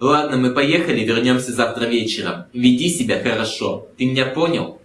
Ладно, мы поехали, вернемся завтра вечером. Веди себя хорошо. Ты меня понял?